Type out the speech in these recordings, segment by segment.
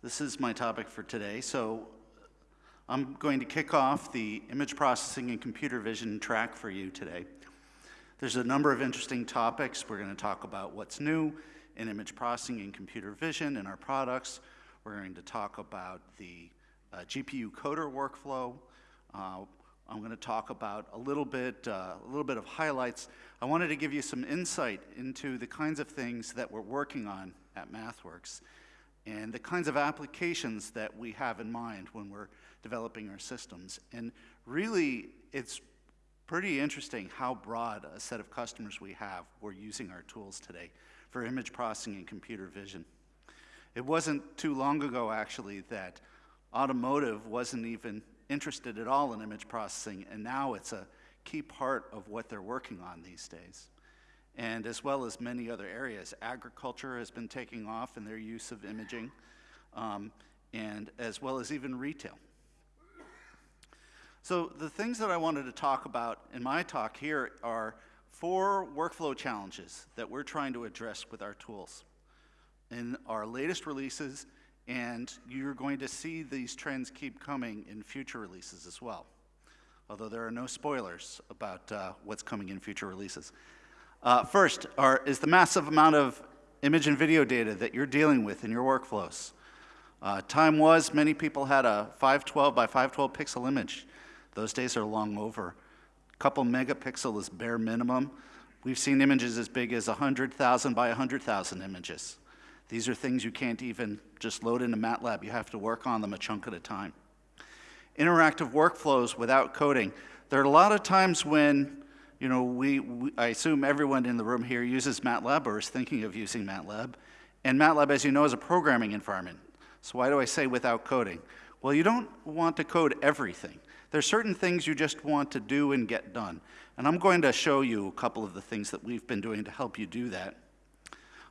This is my topic for today. So I'm going to kick off the image processing and computer vision track for you today. There's a number of interesting topics. We're going to talk about what's new in image processing and computer vision in our products. We're going to talk about the uh, GPU coder workflow. Uh, I'm going to talk about a little bit, uh, a little bit of highlights. I wanted to give you some insight into the kinds of things that we're working on at MathWorks and the kinds of applications that we have in mind when we're developing our systems. And really, it's pretty interesting how broad a set of customers we have who are using our tools today for image processing and computer vision. It wasn't too long ago, actually, that automotive wasn't even interested at all in image processing, and now it's a key part of what they're working on these days. And as well as many other areas, agriculture has been taking off in their use of imaging, um, and as well as even retail. So the things that I wanted to talk about in my talk here are four workflow challenges that we're trying to address with our tools. In our latest releases, and you're going to see these trends keep coming in future releases as well, although there are no spoilers about uh, what's coming in future releases. Uh, first are, is the massive amount of image and video data that you're dealing with in your workflows. Uh, time was many people had a 512 by 512 pixel image. Those days are long over. A couple megapixel is bare minimum. We've seen images as big as 100,000 by 100,000 images. These are things you can't even just load into MATLAB. You have to work on them a chunk at a time. Interactive workflows without coding. There are a lot of times when, you know, we, we, I assume everyone in the room here uses MATLAB or is thinking of using MATLAB. And MATLAB, as you know, is a programming environment. So why do I say without coding? Well, you don't want to code everything. There's certain things you just want to do and get done. And I'm going to show you a couple of the things that we've been doing to help you do that.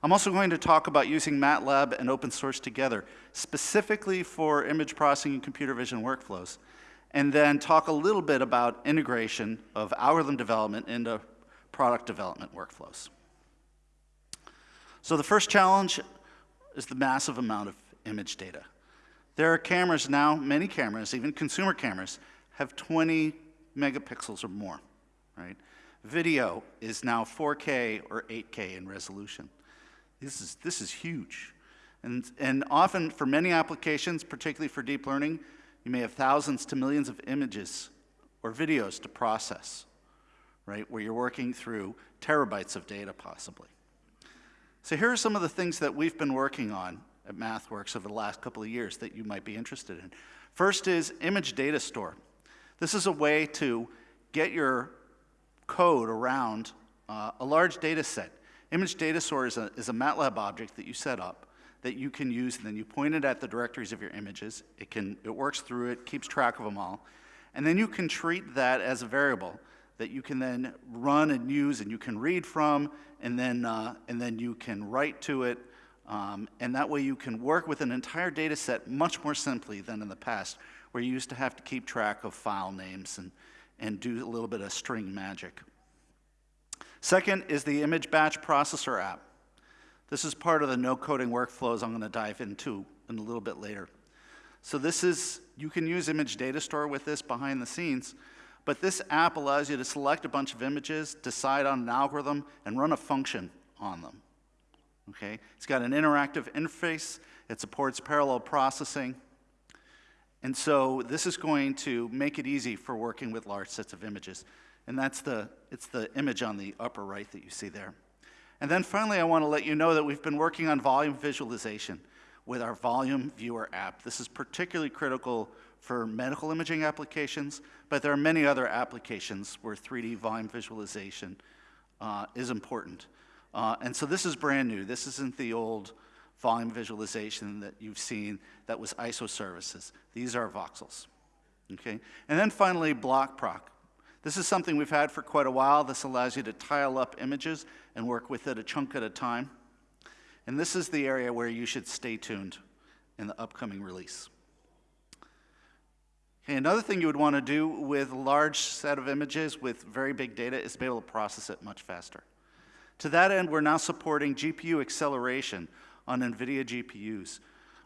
I'm also going to talk about using MATLAB and open source together, specifically for image processing and computer vision workflows, and then talk a little bit about integration of algorithm development into product development workflows. So the first challenge is the massive amount of image data. There are cameras now, many cameras, even consumer cameras, have 20 megapixels or more, right? Video is now 4K or 8K in resolution. This is, this is huge. And, and often for many applications, particularly for deep learning, you may have thousands to millions of images or videos to process, right, where you're working through terabytes of data possibly. So here are some of the things that we've been working on at MathWorks over the last couple of years that you might be interested in. First is image data store. This is a way to get your code around uh, a large data set Image data store is a, is a MATLAB object that you set up that you can use, and then you point it at the directories of your images. It, can, it works through it, keeps track of them all. And then you can treat that as a variable that you can then run and use and you can read from, and then, uh, and then you can write to it. Um, and that way you can work with an entire data set much more simply than in the past, where you used to have to keep track of file names and, and do a little bit of string magic. Second is the image batch processor app. This is part of the no coding workflows I'm going to dive into in a little bit later. So this is, you can use image data store with this behind the scenes, but this app allows you to select a bunch of images, decide on an algorithm, and run a function on them. Okay? It's got an interactive interface. It supports parallel processing. And so this is going to make it easy for working with large sets of images. And that's the, it's the image on the upper right that you see there. And then finally, I want to let you know that we've been working on volume visualization with our Volume Viewer app. This is particularly critical for medical imaging applications, but there are many other applications where 3D volume visualization uh, is important. Uh, and so this is brand new. This isn't the old volume visualization that you've seen that was isosurfaces. These are voxels. Okay? And then finally, BlockProc. This is something we've had for quite a while. This allows you to tile up images and work with it a chunk at a time. And this is the area where you should stay tuned in the upcoming release. Okay, another thing you would want to do with a large set of images with very big data is be able to process it much faster. To that end, we're now supporting GPU acceleration on NVIDIA GPUs.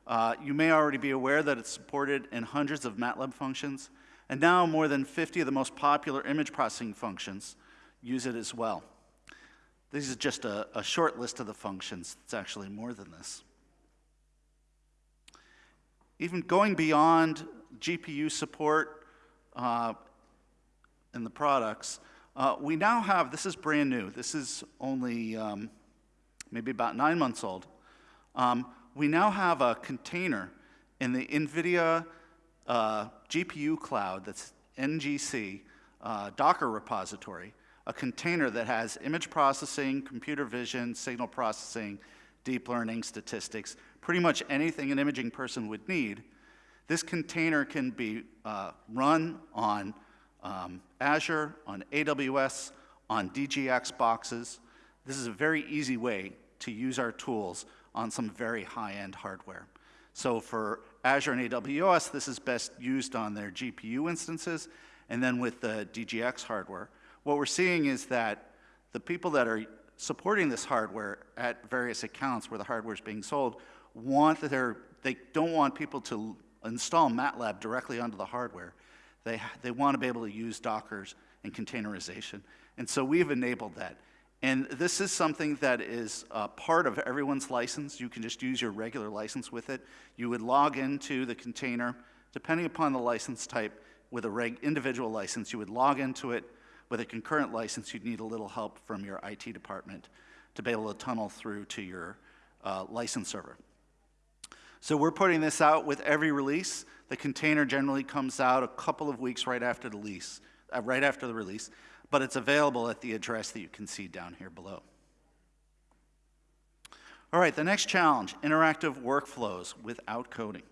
Uh, you may already be aware that it's supported in hundreds of MATLAB functions, and now more than 50 of the most popular image processing functions use it as well. This is just a, a short list of the functions. It's actually more than this. Even going beyond GPU support uh, in the products, uh, we now have, this is brand new, this is only um, maybe about nine months old. Um, we now have a container in the NVIDIA uh, GPU cloud that's NGC uh, Docker repository, a container that has image processing, computer vision, signal processing, deep learning, statistics, pretty much anything an imaging person would need. This container can be uh, run on um, Azure, on AWS, on DGX boxes. This is a very easy way to use our tools on some very high-end hardware. So for Azure and AWS, this is best used on their GPU instances, and then with the DGX hardware. What we're seeing is that the people that are supporting this hardware at various accounts where the hardware is being sold want they're, they don't want people to install MATLAB directly onto the hardware. They, they want to be able to use Dockers and containerization. And so we've enabled that. And this is something that is uh, part of everyone's license. You can just use your regular license with it. You would log into the container, depending upon the license type, with a reg individual license, you would log into it. With a concurrent license, you'd need a little help from your IT department to be able to tunnel through to your uh, license server. So we're putting this out with every release. The container generally comes out a couple of weeks right after the release, uh, right after the release but it's available at the address that you can see down here below. All right, the next challenge, interactive workflows without coding.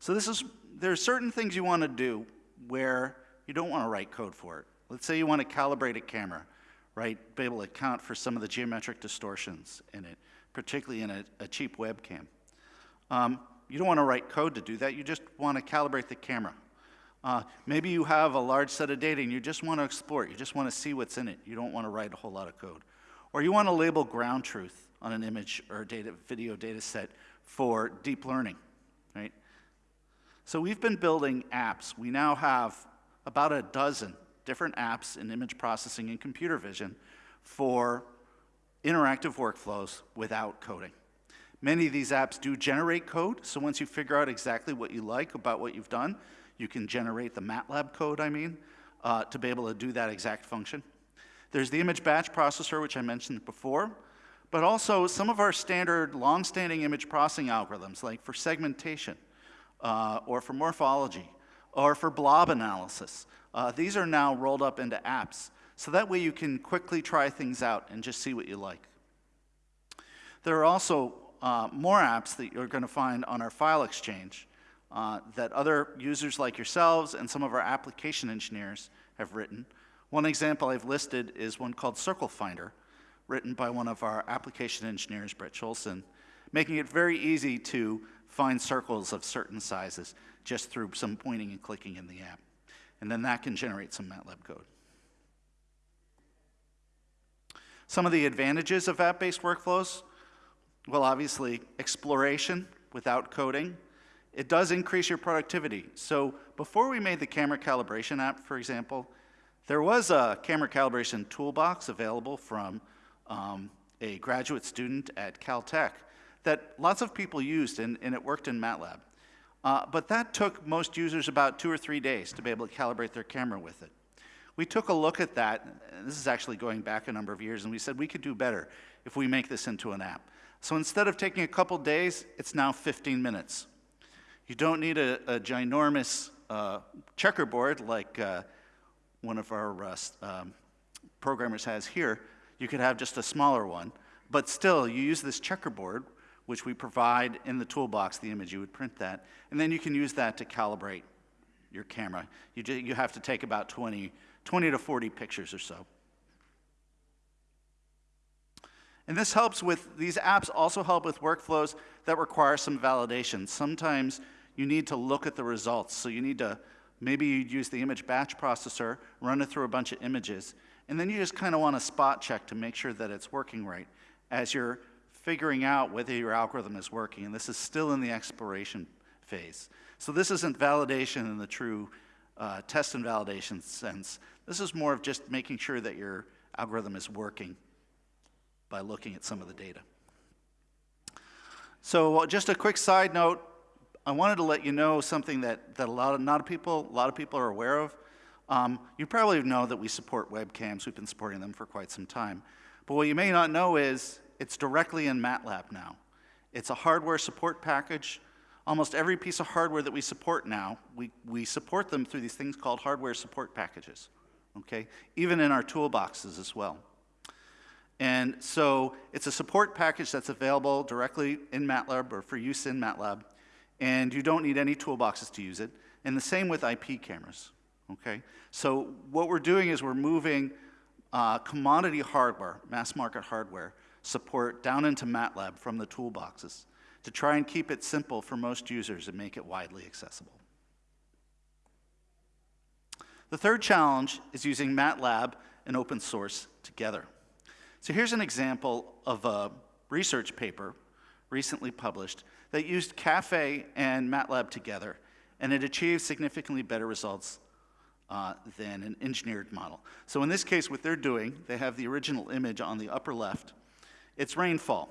So this is, there are certain things you want to do where you don't want to write code for it. Let's say you want to calibrate a camera, right? Be able to account for some of the geometric distortions in it, particularly in a, a cheap webcam. Um, you don't want to write code to do that. You just want to calibrate the camera. Uh, maybe you have a large set of data and you just want to explore it. You just want to see what's in it. You don't want to write a whole lot of code. Or you want to label ground truth on an image or data, video data set for deep learning, right? So we've been building apps. We now have about a dozen different apps in image processing and computer vision for interactive workflows without coding. Many of these apps do generate code, so once you figure out exactly what you like about what you've done, you can generate the MATLAB code, I mean, uh, to be able to do that exact function. There's the image batch processor, which I mentioned before, but also some of our standard long-standing image processing algorithms, like for segmentation, uh, or for morphology, or for blob analysis. Uh, these are now rolled up into apps. So that way you can quickly try things out and just see what you like. There are also uh, more apps that you're going to find on our file exchange uh, that other users like yourselves and some of our application engineers have written. One example I've listed is one called Circle Finder, written by one of our application engineers, Brett Shoelson, making it very easy to find circles of certain sizes just through some pointing and clicking in the app. And then that can generate some MATLAB code. Some of the advantages of app-based workflows, well, obviously, exploration without coding, it does increase your productivity. So before we made the camera calibration app, for example, there was a camera calibration toolbox available from um, a graduate student at Caltech that lots of people used, and, and it worked in MATLAB. Uh, but that took most users about two or three days to be able to calibrate their camera with it. We took a look at that, this is actually going back a number of years, and we said we could do better if we make this into an app. So instead of taking a couple days, it's now 15 minutes. You don't need a, a ginormous uh, checkerboard like uh, one of our uh, um, programmers has here. You could have just a smaller one. But still, you use this checkerboard, which we provide in the toolbox, the image, you would print that. And then you can use that to calibrate your camera. You, you have to take about 20, 20 to 40 pictures or so. And this helps with, these apps also help with workflows that require some validation. Sometimes you need to look at the results. So you need to, maybe you'd use the image batch processor, run it through a bunch of images, and then you just kind of want to spot check to make sure that it's working right as you're figuring out whether your algorithm is working, and this is still in the exploration phase. So this isn't validation in the true uh, test and validation sense. This is more of just making sure that your algorithm is working by looking at some of the data. So just a quick side note, I wanted to let you know something that, that a lot of, not a people, a lot of people are aware of. Um, you probably know that we support webcams. We've been supporting them for quite some time. But what you may not know is it's directly in MATLAB now. It's a hardware support package. Almost every piece of hardware that we support now, we, we support them through these things called hardware support packages, okay? Even in our toolboxes as well. And so it's a support package that's available directly in MATLAB or for use in MATLAB, and you don't need any toolboxes to use it. And the same with IP cameras, okay? So what we're doing is we're moving uh, commodity hardware, mass market hardware, support down into MATLAB from the toolboxes to try and keep it simple for most users and make it widely accessible. The third challenge is using MATLAB and open source together. So here's an example of a research paper recently published that used Caffe and MATLAB together, and it achieved significantly better results uh, than an engineered model. So in this case, what they're doing, they have the original image on the upper left. It's rainfall,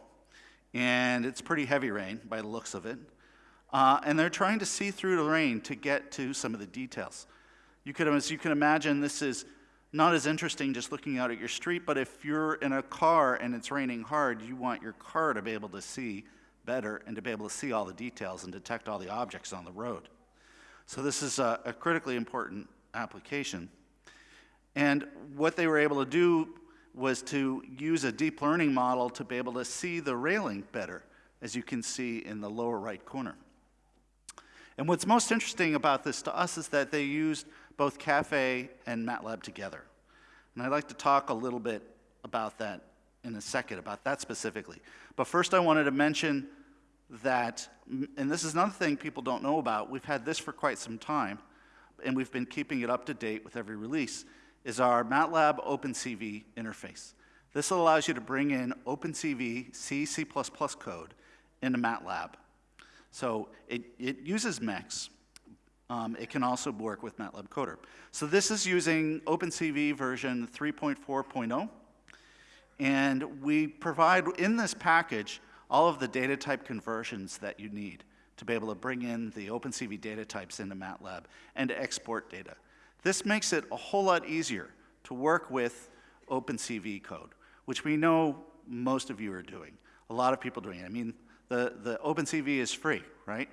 and it's pretty heavy rain by the looks of it. Uh, and they're trying to see through the rain to get to some of the details. You could, as you can imagine, this is not as interesting just looking out at your street, but if you're in a car and it's raining hard, you want your car to be able to see better and to be able to see all the details and detect all the objects on the road. So this is a, a critically important application. And what they were able to do was to use a deep learning model to be able to see the railing better, as you can see in the lower right corner. And what's most interesting about this to us is that they used both Caffe and MATLAB together. And I'd like to talk a little bit about that in a second, about that specifically. But first I wanted to mention that, and this is another thing people don't know about, we've had this for quite some time, and we've been keeping it up to date with every release, is our MATLAB OpenCV interface. This allows you to bring in OpenCV C, C++ code into MATLAB. So it, it uses MEX, um, it can also work with MATLAB Coder. So this is using OpenCV version 3.4.0. And we provide in this package all of the data type conversions that you need to be able to bring in the OpenCV data types into MATLAB and to export data. This makes it a whole lot easier to work with OpenCV code, which we know most of you are doing. A lot of people doing it. I mean, the, the OpenCV is free, right?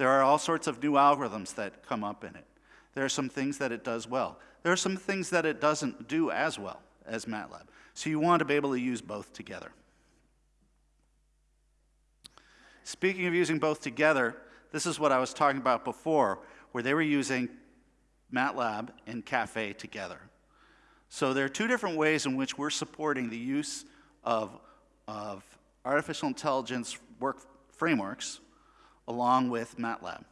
There are all sorts of new algorithms that come up in it. There are some things that it does well. There are some things that it doesn't do as well as MATLAB. So you want to be able to use both together. Speaking of using both together, this is what I was talking about before, where they were using MATLAB and Caffe together. So there are two different ways in which we're supporting the use of, of artificial intelligence work frameworks along with MATLAB.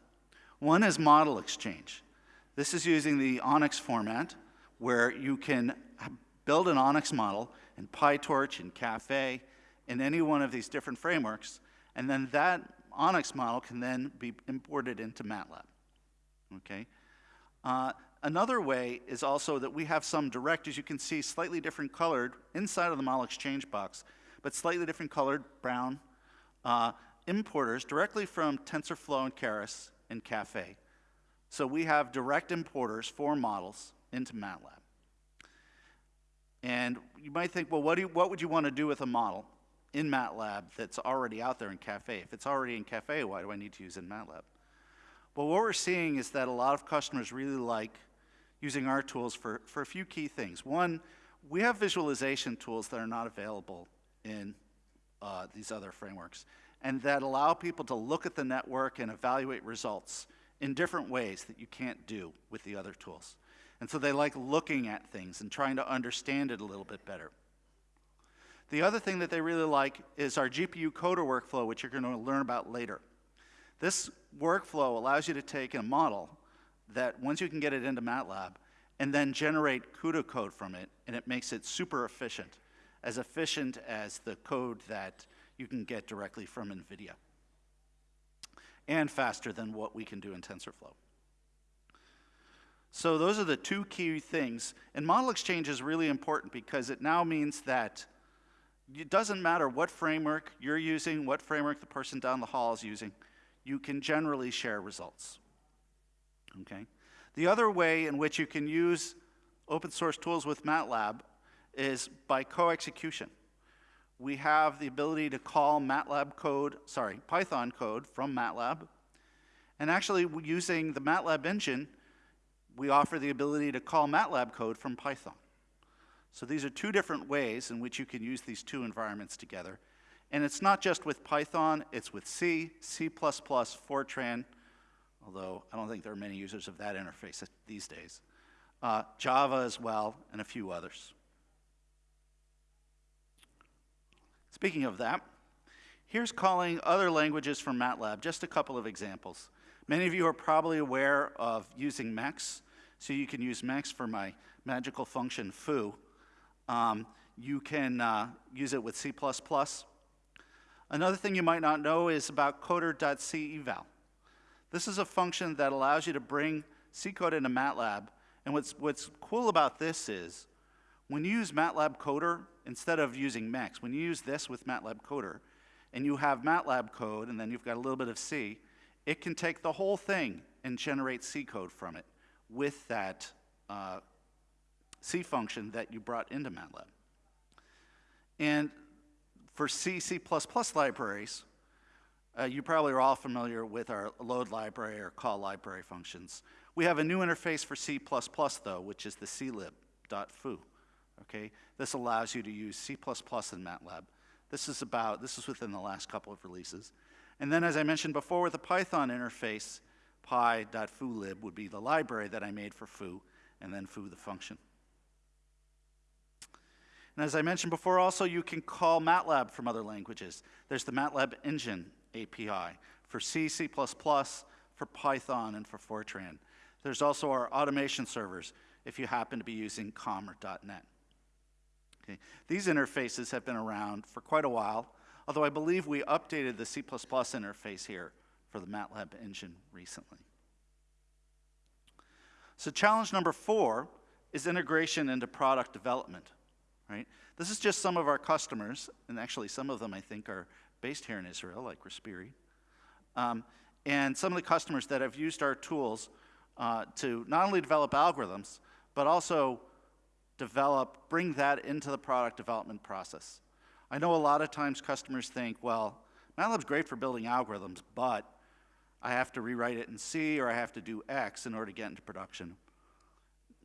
One is model exchange. This is using the ONNX format where you can build an ONNX model in PyTorch and Caffe in any one of these different frameworks, and then that ONNX model can then be imported into MATLAB. Okay? Uh, another way is also that we have some direct, as you can see, slightly different colored inside of the model exchange box, but slightly different colored brown uh, importers directly from TensorFlow and Keras and Caffe. So we have direct importers for models into MATLAB. And you might think, well, what, you, what would you want to do with a model in MATLAB that's already out there in Caffe? If it's already in Caffe, why do I need to use it in MATLAB? Well, what we're seeing is that a lot of customers really like using our tools for, for a few key things. One, we have visualization tools that are not available in uh, these other frameworks and that allow people to look at the network and evaluate results in different ways that you can't do with the other tools. And so they like looking at things and trying to understand it a little bit better. The other thing that they really like is our GPU coder workflow, which you're going to learn about later. This workflow allows you to take a model that once you can get it into MATLAB and then generate CUDA code from it, and it makes it super efficient, as efficient as the code that you can get directly from NVIDIA. And faster than what we can do in TensorFlow. So those are the two key things. And model exchange is really important because it now means that it doesn't matter what framework you're using, what framework the person down the hall is using, you can generally share results. Okay? The other way in which you can use open source tools with MATLAB is by co-execution. We have the ability to call MATLAB code, sorry, Python code from MATLAB. And actually, using the MATLAB engine, we offer the ability to call MATLAB code from Python. So these are two different ways in which you can use these two environments together. And it's not just with Python, it's with C, C++, Fortran, although I don't think there are many users of that interface these days, uh, Java as well, and a few others. Speaking of that, here's calling other languages from MATLAB, just a couple of examples. Many of you are probably aware of using MEX, so you can use MEX for my magical function foo. Um, you can uh, use it with C++. Another thing you might not know is about coder.ceval. This is a function that allows you to bring C code into MATLAB. And what's, what's cool about this is when you use MATLAB Coder, instead of using MEX, when you use this with MATLAB Coder, and you have MATLAB code, and then you've got a little bit of C, it can take the whole thing and generate C code from it with that uh, C function that you brought into MATLAB. And for C, C++ libraries, uh, you probably are all familiar with our load library or call library functions. We have a new interface for C++ though, which is the clib.foo. Okay, this allows you to use C++ in MATLAB. This is about, this is within the last couple of releases. And then as I mentioned before with the Python interface, py.foolib would be the library that I made for foo, and then foo the function. And as I mentioned before, also you can call MATLAB from other languages. There's the MATLAB Engine API for C, C++, for Python, and for Fortran. There's also our automation servers if you happen to be using COM or .NET. These interfaces have been around for quite a while, although I believe we updated the C++ interface here for the MATLAB engine recently. So challenge number four is integration into product development right? This is just some of our customers, and actually some of them I think are based here in Israel, like Respiri. Um, and some of the customers that have used our tools uh, to not only develop algorithms, but also develop, bring that into the product development process. I know a lot of times customers think, well, MATLAB's great for building algorithms, but I have to rewrite it in C or I have to do X in order to get into production.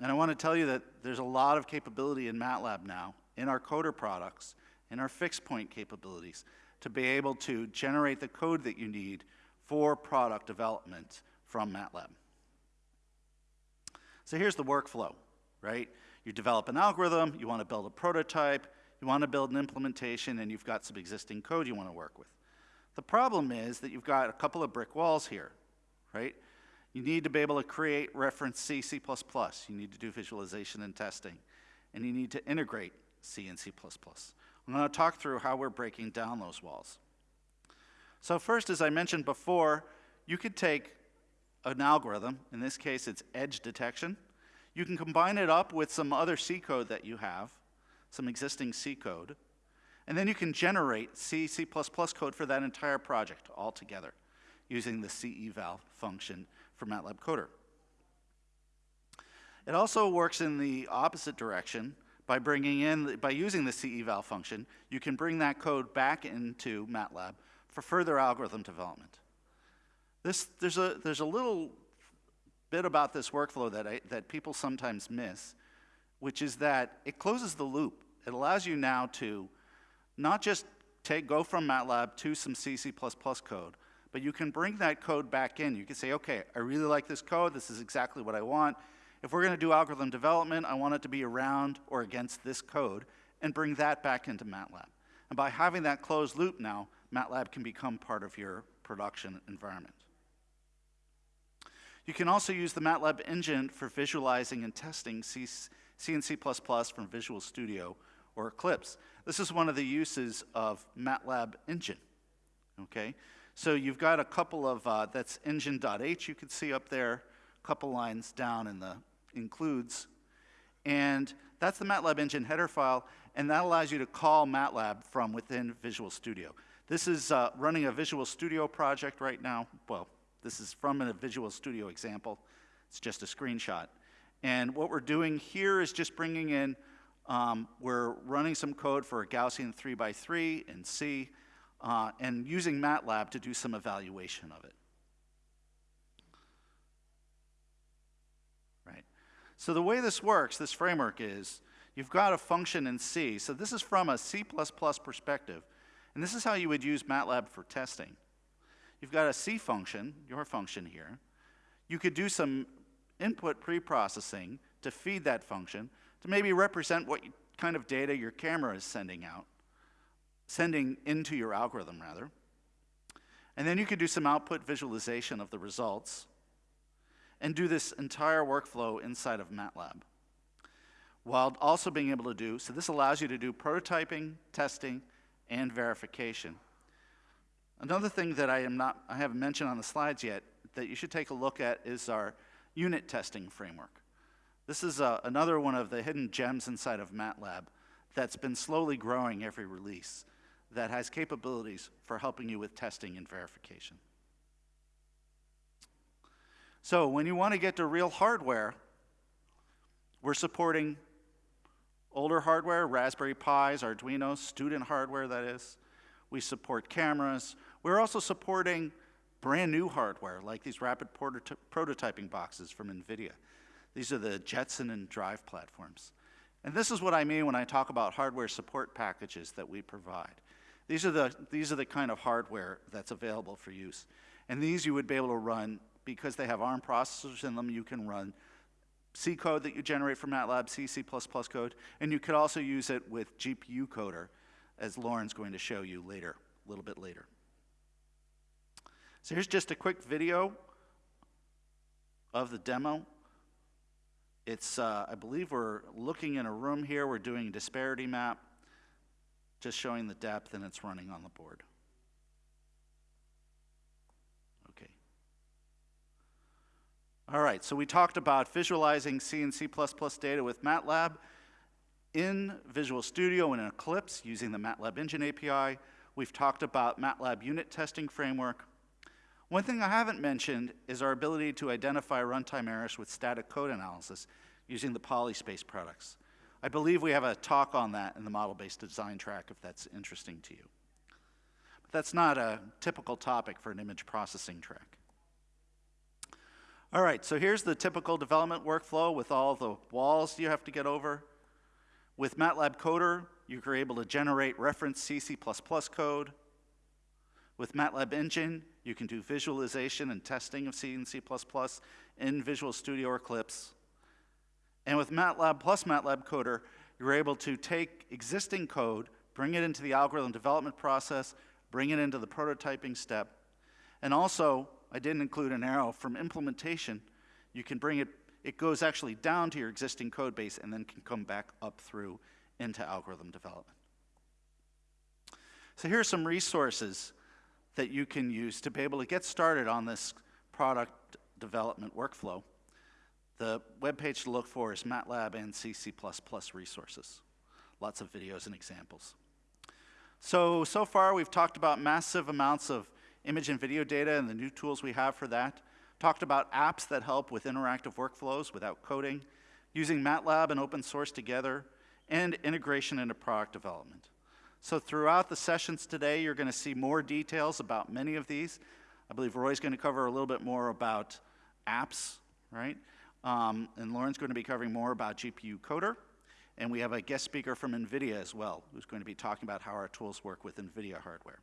And I want to tell you that there's a lot of capability in MATLAB now, in our coder products, in our fixed point capabilities, to be able to generate the code that you need for product development from MATLAB. So here's the workflow, right? You develop an algorithm, you want to build a prototype, you want to build an implementation, and you've got some existing code you want to work with. The problem is that you've got a couple of brick walls here, right? You need to be able to create reference C, C++. You need to do visualization and testing. And you need to integrate C and C++. I'm going to talk through how we're breaking down those walls. So first, as I mentioned before, you could take an algorithm, in this case it's edge detection. You can combine it up with some other C code that you have, some existing C code, and then you can generate C, C++ code for that entire project altogether using the ceval function for MATLAB Coder. It also works in the opposite direction by bringing in, by using the ceval function, you can bring that code back into MATLAB for further algorithm development. This, there's, a, there's a little bit about this workflow that, I, that people sometimes miss, which is that it closes the loop. It allows you now to not just take, go from MATLAB to some C, C++ code, but you can bring that code back in. You can say, okay, I really like this code. This is exactly what I want. If we're going to do algorithm development, I want it to be around or against this code and bring that back into MATLAB. And by having that closed loop now, MATLAB can become part of your production environment. You can also use the MATLAB engine for visualizing and testing C, C and C++ from Visual Studio or Eclipse. This is one of the uses of MATLAB Engine, okay? So you've got a couple of, uh, that's engine.h you can see up there, a couple lines down in the includes, and that's the MATLAB Engine header file, and that allows you to call MATLAB from within Visual Studio. This is uh, running a Visual Studio project right now. Well, this is from a Visual Studio example. It's just a screenshot. And what we're doing here is just bringing in, um, we're running some code for a Gaussian 3 by 3 in C, uh, and using MATLAB to do some evaluation of it. Right. So the way this works, this framework is, you've got a function in C. So this is from a C++ perspective. And this is how you would use MATLAB for testing. You've got a C function, your function here. You could do some input preprocessing to feed that function to maybe represent what kind of data your camera is sending out, sending into your algorithm, rather. And then you could do some output visualization of the results and do this entire workflow inside of MATLAB. While also being able to do, so this allows you to do prototyping, testing, and verification. Another thing that I am not, I haven't mentioned on the slides yet that you should take a look at is our unit testing framework. This is uh, another one of the hidden gems inside of MATLAB that's been slowly growing every release that has capabilities for helping you with testing and verification. So when you want to get to real hardware, we're supporting older hardware, Raspberry Pis, Arduinos, student hardware that is. We support cameras. We're also supporting brand new hardware like these rapid prototyping boxes from NVIDIA. These are the Jetson and Drive platforms. And this is what I mean when I talk about hardware support packages that we provide. These are the, these are the kind of hardware that's available for use. And these you would be able to run, because they have ARM processors in them, you can run C code that you generate from MATLAB, C, C++ code, and you could also use it with GPU coder, as Lauren's going to show you later, a little bit later. So here's just a quick video of the demo. It's, uh, I believe we're looking in a room here, we're doing a disparity map, just showing the depth, and it's running on the board. Okay. All right, so we talked about visualizing C and C++ data with MATLAB in Visual Studio and in Eclipse using the MATLAB Engine API. We've talked about MATLAB unit testing framework. One thing I haven't mentioned is our ability to identify runtime errors with static code analysis using the Polyspace products. I believe we have a talk on that in the model-based design track if that's interesting to you. But that's not a typical topic for an image processing track. All right, so here's the typical development workflow with all the walls you have to get over. With MATLAB Coder, you're able to generate reference C, code. With MATLAB Engine, you can do visualization and testing of C and C++ in Visual Studio or Eclipse. And with MATLAB plus MATLAB Coder, you're able to take existing code, bring it into the algorithm development process, bring it into the prototyping step, and also I didn't include an arrow from implementation. You can bring it, it goes actually down to your existing code base and then can come back up through into algorithm development. So here are some resources that you can use to be able to get started on this product development workflow. The web page to look for is MATLAB and C, C++ resources. Lots of videos and examples. So, so far we've talked about massive amounts of image and video data and the new tools we have for that. Talked about apps that help with interactive workflows without coding, using MATLAB and open source together, and integration into product development. So throughout the sessions today, you're going to see more details about many of these. I believe Roy's going to cover a little bit more about apps, right? Um, and Lauren's going to be covering more about GPU Coder. And we have a guest speaker from NVIDIA as well, who's going to be talking about how our tools work with NVIDIA hardware.